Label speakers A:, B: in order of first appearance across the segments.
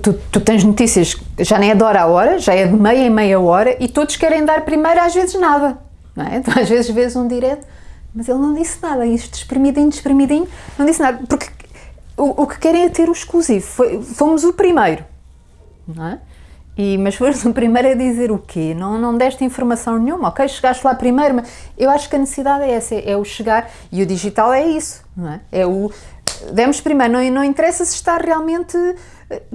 A: tu, tu, tens notícias, já nem é de hora a hora, já é de meia em meia hora e todos querem dar primeiro, às vezes nada. Não é? Então, às vezes vês um direto, mas ele não disse nada, isto espremidinho, espremidinho, não disse nada, porque o, o que querem é ter o exclusivo. Foi, fomos o primeiro, não é? E, mas foste o primeiro a dizer o quê? Não, não deste informação nenhuma, ok? Chegaste lá primeiro, mas eu acho que a necessidade é essa, é o chegar, e o digital é isso, não é? É o, demos primeiro, não, não interessa se está realmente,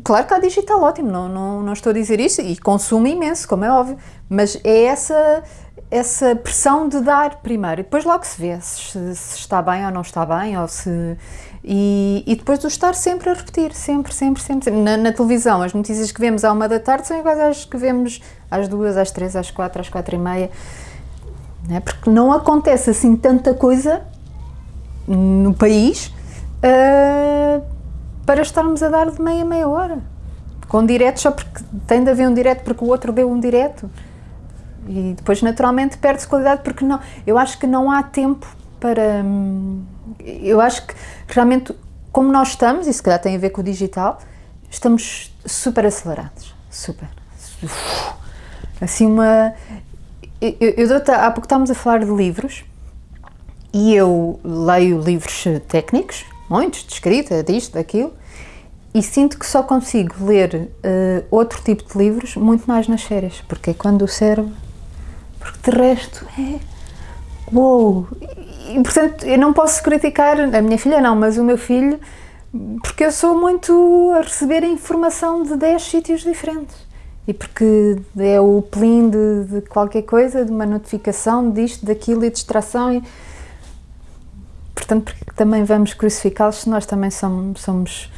A: claro que há digital ótimo, não, não, não estou a dizer isso, e consumo imenso, como é óbvio, mas é essa, essa pressão de dar primeiro, e depois logo se vê se, se está bem ou não está bem, ou se e, e, depois do estar sempre a repetir, sempre, sempre, sempre. Na, na, televisão, as notícias que vemos à uma da tarde são iguais às que vemos às duas, às três, às quatro, às quatro e meia. Não é? Porque não acontece assim tanta coisa no país uh, para estarmos a dar de meia, meia hora. Com direto só porque tem de haver um direto porque o outro deu um direto. E depois naturalmente perde-se qualidade porque não, eu acho que não há tempo para... Hum, eu acho que realmente, como nós estamos, e se calhar tem a ver com o digital, estamos super acelerados, super. Assim uma... Eu, eu, há pouco estávamos a falar de livros, e eu leio livros técnicos, muitos, de escrita, disto, daquilo, e sinto que só consigo ler uh, outro tipo de livros muito mais nas férias, porque é quando o cérebro... Porque de resto é... Uou! e, portanto, eu não posso criticar a minha filha, não, mas o meu filho, porque eu sou muito a receber informação de 10 sítios diferentes. E porque é o plim de, de, qualquer coisa, de uma notificação disto, daquilo e distração. E, portanto, porque também vamos crucificá-los se nós também somos, somos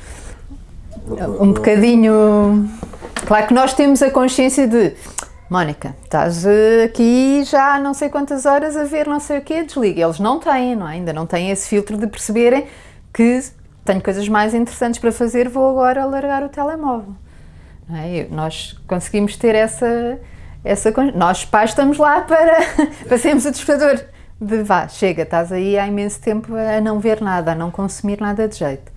A: um bocadinho... Claro que nós temos a consciência de Mónica, estás eh, aqui já há não sei quantas horas a ver não sei o quê, desliga. Eles não têm, não é? ainda não têm esse filtro de perceberem que tenho coisas mais interessantes para fazer, vou agora largar o telemóvel. É? Nós conseguimos ter essa, essa... Nós pais estamos lá para, para sermos o despertador de vá, chega, estás aí há imenso tempo a não ver nada, a não consumir nada de jeito.